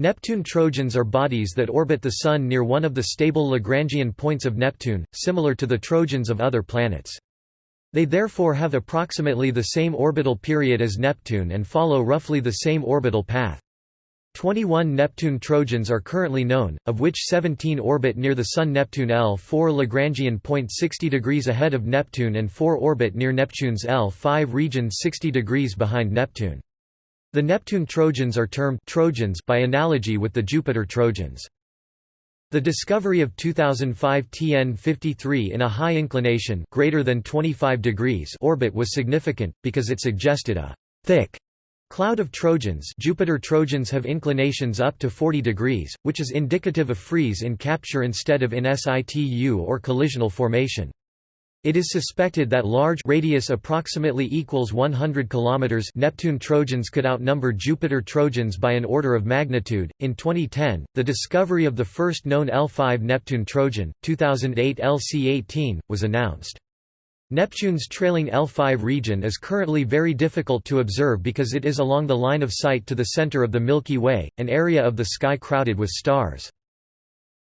Neptune Trojans are bodies that orbit the Sun near one of the stable Lagrangian points of Neptune, similar to the Trojans of other planets. They therefore have approximately the same orbital period as Neptune and follow roughly the same orbital path. 21 Neptune Trojans are currently known, of which 17 orbit near the Sun Neptune L4 Lagrangian point 60 degrees ahead of Neptune and 4 orbit near Neptune's L5 region 60 degrees behind Neptune. The Neptune Trojans are termed Trojans by analogy with the Jupiter Trojans. The discovery of 2005 TN53 in a high inclination greater than 25 degrees orbit was significant, because it suggested a «thick» cloud of Trojans Jupiter Trojans have inclinations up to 40 degrees, which is indicative of freeze in capture instead of in situ or collisional formation. It is suspected that large radius approximately equals 100 kilometers Neptune Trojans could outnumber Jupiter Trojans by an order of magnitude. In 2010, the discovery of the first known L5 Neptune Trojan, 2008 LC18, was announced. Neptune's trailing L5 region is currently very difficult to observe because it is along the line of sight to the center of the Milky Way, an area of the sky crowded with stars.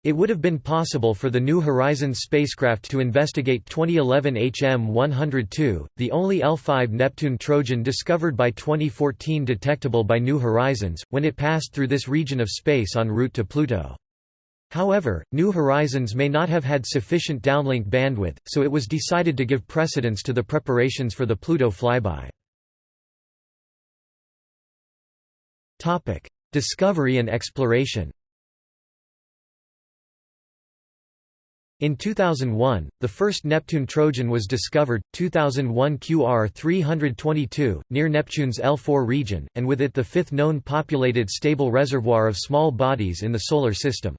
It would have been possible for the New Horizons spacecraft to investigate 2011 HM-102, the only L5 Neptune Trojan discovered by 2014 detectable by New Horizons, when it passed through this region of space en route to Pluto. However, New Horizons may not have had sufficient downlink bandwidth, so it was decided to give precedence to the preparations for the Pluto flyby. Discovery and exploration In 2001, the first Neptune Trojan was discovered, 2001 QR322, near Neptune's L4 region, and with it the fifth known populated stable reservoir of small bodies in the Solar System.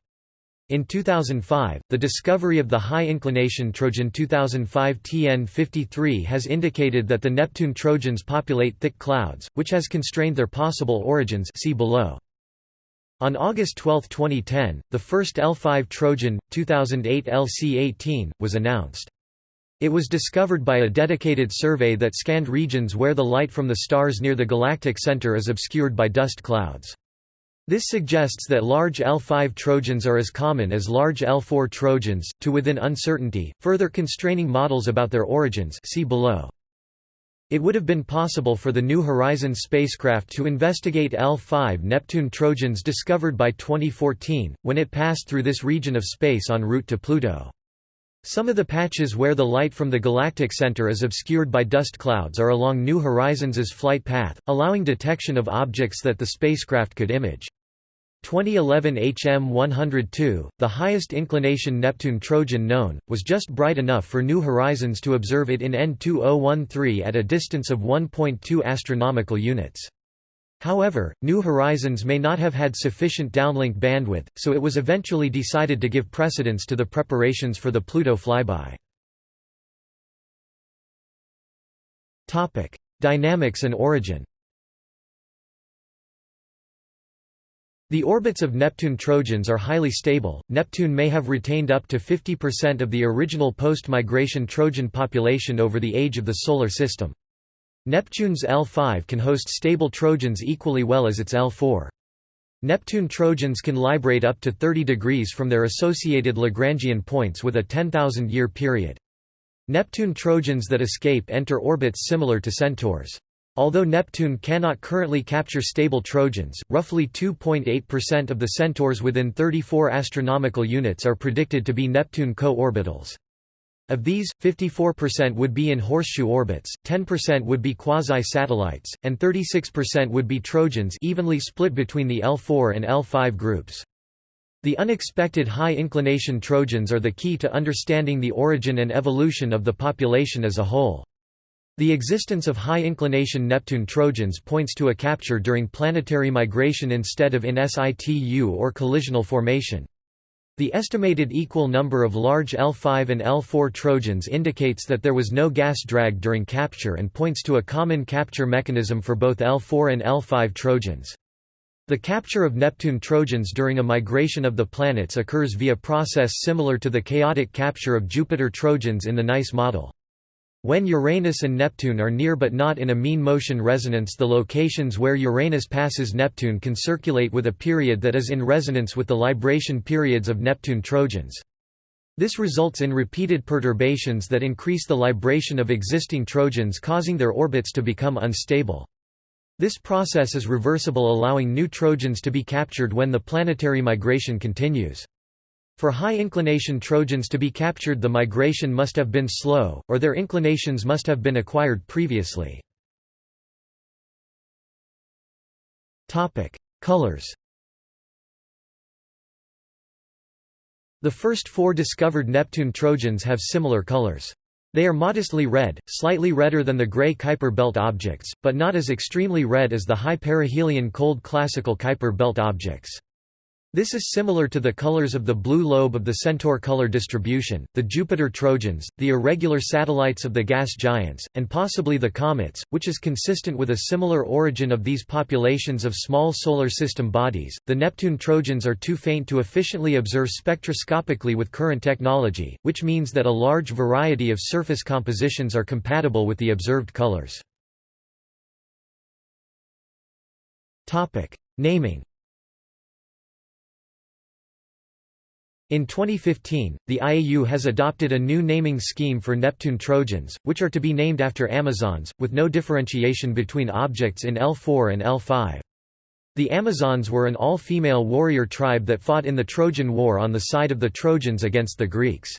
In 2005, the discovery of the high-inclination Trojan 2005 TN53 has indicated that the Neptune Trojans populate thick clouds, which has constrained their possible origins see below. On August 12, 2010, the first L5 Trojan, 2008 LC-18, was announced. It was discovered by a dedicated survey that scanned regions where the light from the stars near the galactic center is obscured by dust clouds. This suggests that large L5 Trojans are as common as large L4 Trojans, to within uncertainty, further constraining models about their origins see below. It would have been possible for the New Horizons spacecraft to investigate L5 Neptune Trojans discovered by 2014, when it passed through this region of space en route to Pluto. Some of the patches where the light from the galactic center is obscured by dust clouds are along New Horizons' flight path, allowing detection of objects that the spacecraft could image. 2011 HM102, the highest inclination Neptune Trojan known, was just bright enough for New Horizons to observe it in N2013 at a distance of 1.2 astronomical units. However, New Horizons may not have had sufficient downlink bandwidth, so it was eventually decided to give precedence to the preparations for the Pluto flyby. Dynamics and origin The orbits of Neptune Trojans are highly stable. Neptune may have retained up to 50% of the original post-migration Trojan population over the age of the Solar System. Neptune's L5 can host stable Trojans equally well as its L4. Neptune Trojans can librate up to 30 degrees from their associated Lagrangian points with a 10,000-year period. Neptune Trojans that escape enter orbits similar to Centaurs. Although Neptune cannot currently capture stable Trojans, roughly 2.8% of the Centaurs within 34 astronomical units are predicted to be Neptune co-orbitals. Of these, 54% would be in horseshoe orbits, 10% would be quasi-satellites, and 36% would be Trojans evenly split between the L4 and L5 groups. The unexpected high-inclination Trojans are the key to understanding the origin and evolution of the population as a whole. The existence of high-inclination Neptune Trojans points to a capture during planetary migration instead of in situ or collisional formation. The estimated equal number of large L5 and L4 Trojans indicates that there was no gas drag during capture and points to a common capture mechanism for both L4 and L5 Trojans. The capture of Neptune Trojans during a migration of the planets occurs via process similar to the chaotic capture of Jupiter Trojans in the NICE model. When Uranus and Neptune are near but not in a mean motion resonance the locations where Uranus passes Neptune can circulate with a period that is in resonance with the libration periods of Neptune trojans. This results in repeated perturbations that increase the libration of existing trojans causing their orbits to become unstable. This process is reversible allowing new trojans to be captured when the planetary migration continues. For high-inclination Trojans to be captured the migration must have been slow, or their inclinations must have been acquired previously. Colors The first four discovered Neptune Trojans have similar colors. They are modestly red, slightly redder than the gray Kuiper belt objects, but not as extremely red as the high perihelion cold classical Kuiper belt objects. This is similar to the colors of the blue lobe of the Centaur color distribution, the Jupiter Trojans, the irregular satellites of the gas giants, and possibly the comets, which is consistent with a similar origin of these populations of small solar system bodies. The Neptune Trojans are too faint to efficiently observe spectroscopically with current technology, which means that a large variety of surface compositions are compatible with the observed colors. Topic: Naming In 2015, the IAU has adopted a new naming scheme for Neptune Trojans, which are to be named after Amazons, with no differentiation between objects in L4 and L5. The Amazons were an all-female warrior tribe that fought in the Trojan War on the side of the Trojans against the Greeks.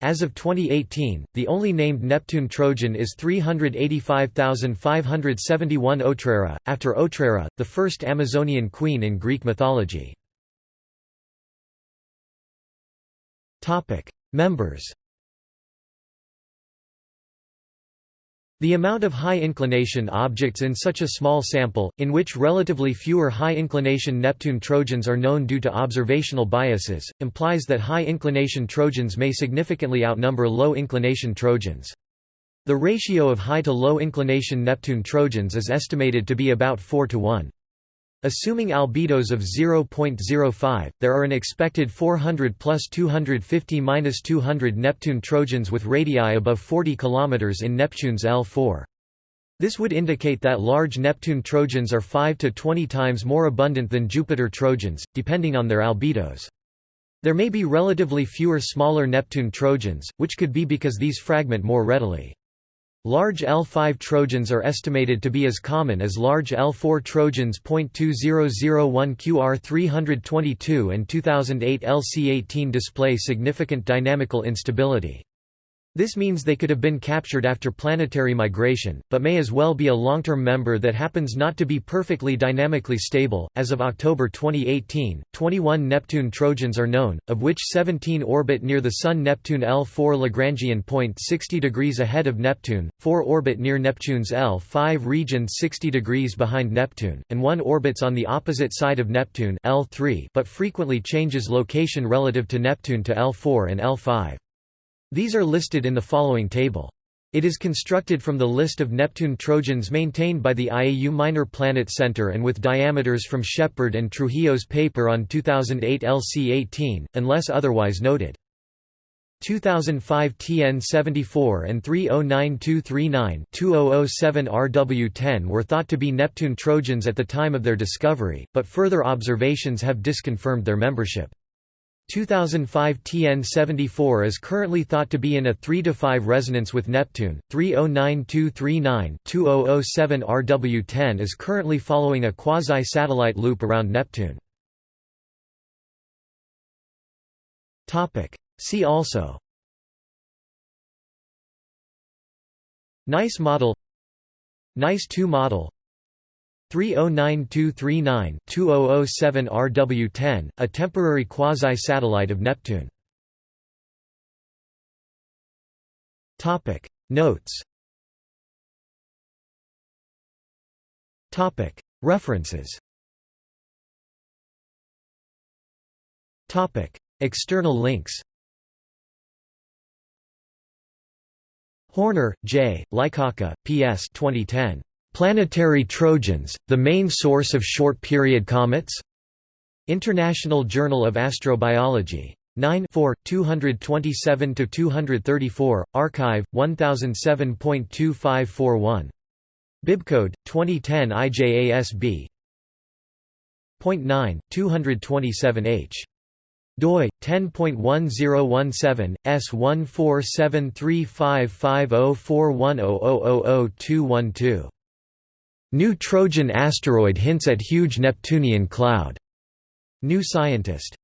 As of 2018, the only named Neptune Trojan is 385,571 Otrera, after Otrera, the first Amazonian queen in Greek mythology. Topic: Members. The amount of high-inclination objects in such a small sample, in which relatively fewer high-inclination Neptune Trojans are known due to observational biases, implies that high-inclination Trojans may significantly outnumber low-inclination Trojans. The ratio of high to low-inclination Neptune Trojans is estimated to be about 4 to 1. Assuming albedos of 0.05, there are an expected 400 plus 250 minus 200 Neptune Trojans with radii above 40 km in Neptune's L4. This would indicate that large Neptune Trojans are 5 to 20 times more abundant than Jupiter Trojans, depending on their albedos. There may be relatively fewer smaller Neptune Trojans, which could be because these fragment more readily. Large L5 Trojans are estimated to be as common as large L4 Trojans. 2001 QR322 and 2008 LC18 display significant dynamical instability. This means they could have been captured after planetary migration, but may as well be a long-term member that happens not to be perfectly dynamically stable. As of October 2018, 21 Neptune Trojans are known, of which 17 orbit near the Sun Neptune L4 Lagrangian point 60 degrees ahead of Neptune, 4 orbit near Neptune's L5 region 60 degrees behind Neptune, and 1 orbits on the opposite side of Neptune L3 but frequently changes location relative to Neptune to L4 and L5. These are listed in the following table. It is constructed from the list of Neptune Trojans maintained by the IAU Minor Planet Center and with diameters from Sheppard and Trujillo's paper on 2008 LC18, unless otherwise noted. 2005 TN74 and 309239-2007 RW10 were thought to be Neptune Trojans at the time of their discovery, but further observations have disconfirmed their membership. 2005 TN74 is currently thought to be in a 3–5 resonance with Neptune, 309239-2007 RW10 is currently following a quasi-satellite loop around Neptune. Topic: See also. NICE model. NICE 2 model 309239-2007 RW10, a temporary quasi-satellite of Neptune. Notes Topic References Topic External links Horner, J., Lykawka, P.S. 2010. Planetary Trojans, the main source of short-period comets? International Journal of Astrobiology 9 4, 227–234, Archive, 1007.2541. Bibcode, 2010 IJASB. Point 9, 227H doi 10.1017 S14735504100000212 New Trojan asteroid hints at huge Neptunian cloud. New Scientist